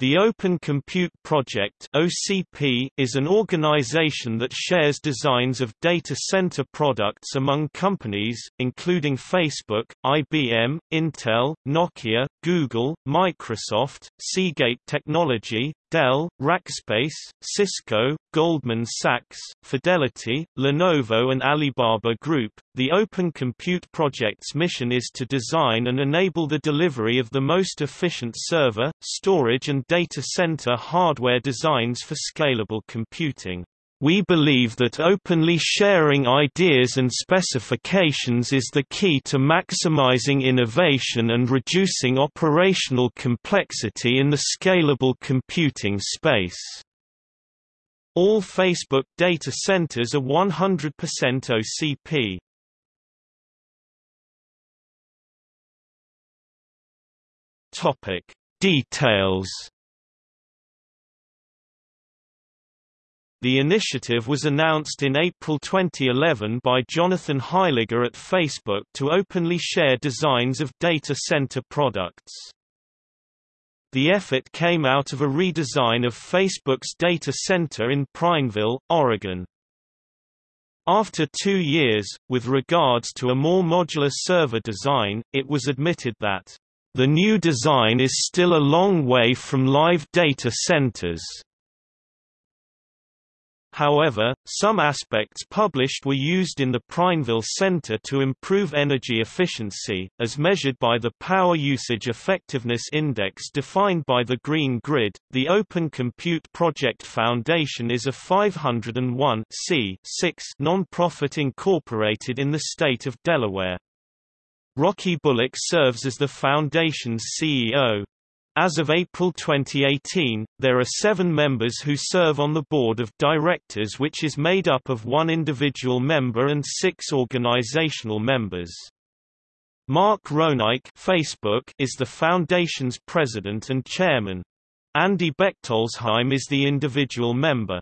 The Open Compute Project (OCP) is an organization that shares designs of data center products among companies, including Facebook, IBM, Intel, Nokia, Google, Microsoft, Seagate Technology, Dell, Rackspace, Cisco, Goldman Sachs, Fidelity, Lenovo and Alibaba Group. The Open Compute Project's mission is to design and enable the delivery of the most efficient server, storage and data center hardware designs for scalable computing. We believe that openly sharing ideas and specifications is the key to maximizing innovation and reducing operational complexity in the scalable computing space. All Facebook data centers are 100% OCP. Topic: Details The initiative was announced in April 2011 by Jonathan Heiliger at Facebook to openly share designs of data center products. The effort came out of a redesign of Facebook's data center in Prineville, Oregon. After two years, with regards to a more modular server design, it was admitted that the new design is still a long way from live data centers. However, some aspects published were used in the Prineville Center to improve energy efficiency, as measured by the Power Usage Effectiveness Index defined by the Green Grid. The Open Compute Project Foundation is a 501 non-profit incorporated in the state of Delaware. Rocky Bullock serves as the foundation's CEO. As of April 2018, there are seven members who serve on the board of directors which is made up of one individual member and six organizational members. Mark Roenigk Facebook is the foundation's president and chairman. Andy Bechtolsheim is the individual member.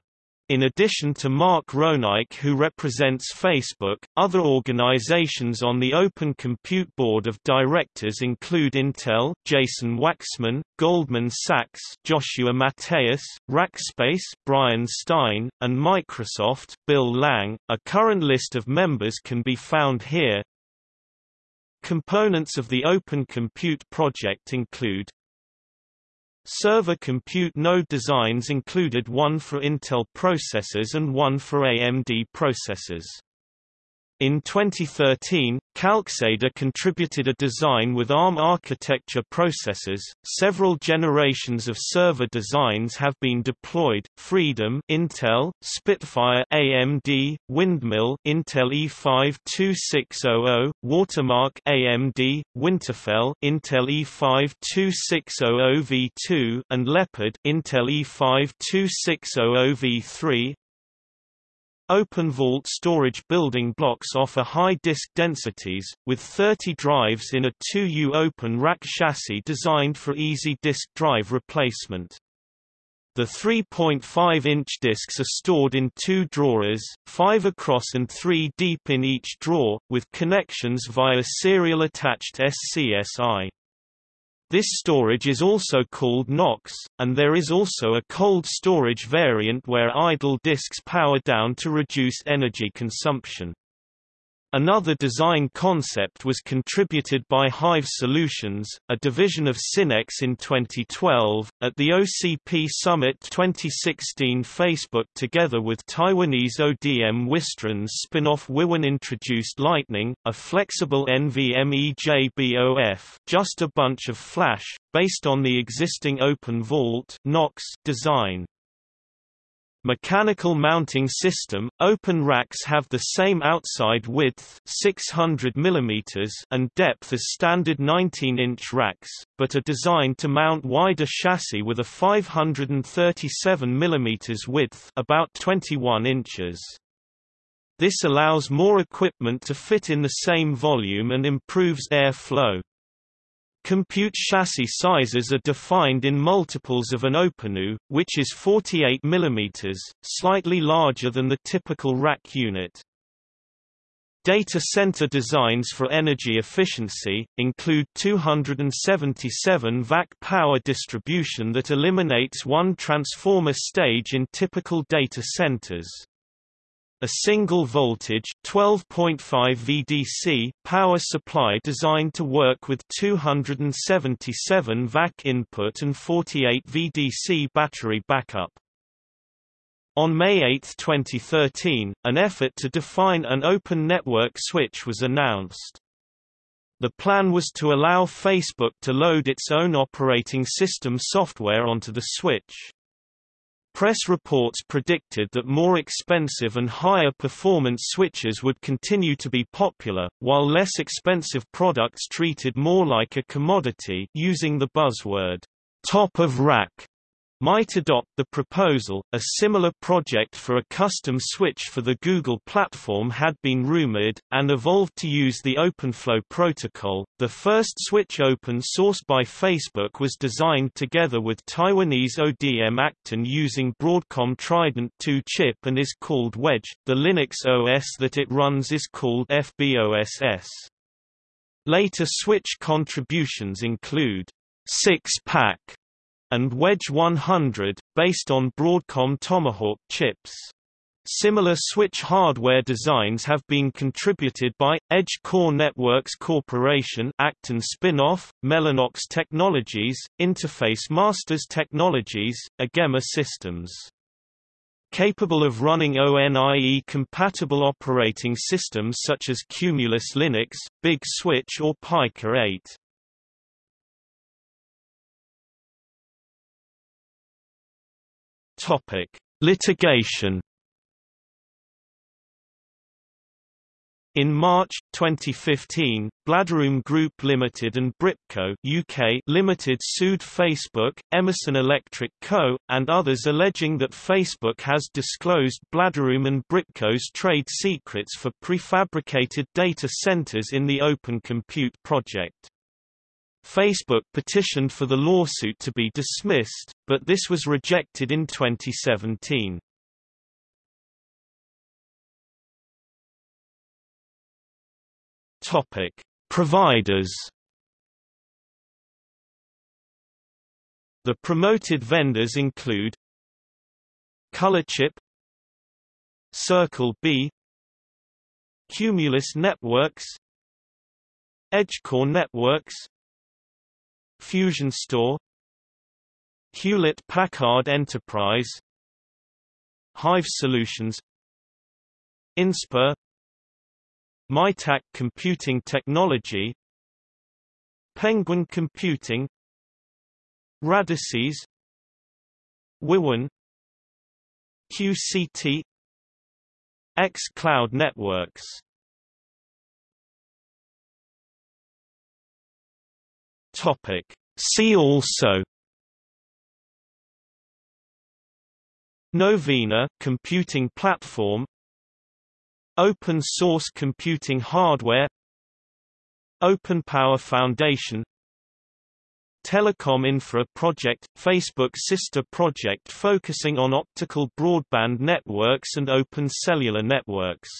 In addition to Mark Roenigk who represents Facebook, other organizations on the Open Compute Board of Directors include Intel, Jason Waxman, Goldman Sachs, Joshua Matheus, Rackspace, Brian Stein, and Microsoft, Bill Lang. A current list of members can be found here. Components of the Open Compute project include Server compute node designs included one for Intel processors and one for AMD processors. In 2013, Calxeda contributed a design with ARM architecture processors. Several generations of server designs have been deployed: Freedom, Intel, Spitfire, AMD, Windmill, Intel E5-2600, Watermark, AMD, Winterfell, Intel E5-2600V2, and Leopard, Intel E5-2600V3. OpenVault storage building blocks offer high disk densities, with 30 drives in a 2U open rack chassis designed for easy disk drive replacement. The 3.5-inch disks are stored in two drawers, five across and three deep in each drawer, with connections via serial attached SCSI. This storage is also called Knox, and there is also a cold storage variant where idle disks power down to reduce energy consumption. Another design concept was contributed by Hyve Solutions, a division of Synnex in 2012. At the OCP Summit 2016, Facebook, together with Taiwanese ODM Wistron's spin off Wiwynn, introduced Lightning, a flexible NVMe JBOF, just a bunch of flash, based on the existing Open Vault design. Mechanical mounting system – Open racks have the same outside width 600 mm and depth as standard 19-inch racks, but are designed to mount wider chassis with a 537 mm width about 21 inches. This allows more equipment to fit in the same volume and improves air flow. Compute chassis sizes are defined in multiples of an OpenU, which is 48 mm, slightly larger than the typical rack unit. Data center designs for energy efficiency, include 277 VAC power distribution that eliminates one transformer stage in typical data centers. A single voltage 12.5 VDC power supply designed to work with 277 VAC input and 48 VDC battery backup. On May 8, 2013, an effort to define an open network switch was announced. The plan was to allow Facebook to load its own operating system software onto the switch. Press reports predicted that more expensive and higher performance switches would continue to be popular, while less expensive products treated more like a commodity using the buzzword, top of rack might adopt the proposal. A similar project for a custom switch for the Google platform had been rumored, and evolved to use the OpenFlow protocol. The first switch open source by Facebook was designed together with Taiwanese ODM Accton using Broadcom Trident 2 chip and is called Wedge. The Linux OS that it runs is called FBOSS. Later switch contributions include 6-pack and Wedge 100, based on Broadcom Tomahawk chips. Similar switch hardware designs have been contributed by, Edge Core Networks Corporation Accton spin-off, Mellanox Technologies, Interface Masters Technologies, Agema Systems. Capable of running ONIE-compatible operating systems such as Cumulus Linux, Big Switch or Pica 8. Topic: Litigation. In March 2015, BladeRoom Group Limited and Bripco UK Limited sued Facebook, Emerson Electric Co., and others alleging that Facebook has disclosed BladeRoom and Bripco's trade secrets for prefabricated data centers in the Open Compute project. Facebook petitioned for the lawsuit to be dismissed, but this was rejected in 2017. Topic: Providers. The promoted vendors include Colorchip, Circle B, Cumulus Networks, Edgecore Networks, Fusion Store Hewlett Packard Enterprise Hyve Solutions Inspur MITAC Computing Technology Penguin Computing Radisys Wiwynn QCT X Cloud Networks Topic. See also Novena computing platform Open source computing hardware Open Power Foundation Telecom Infra Project – Facebook sister project focusing on optical broadband networks and open cellular networks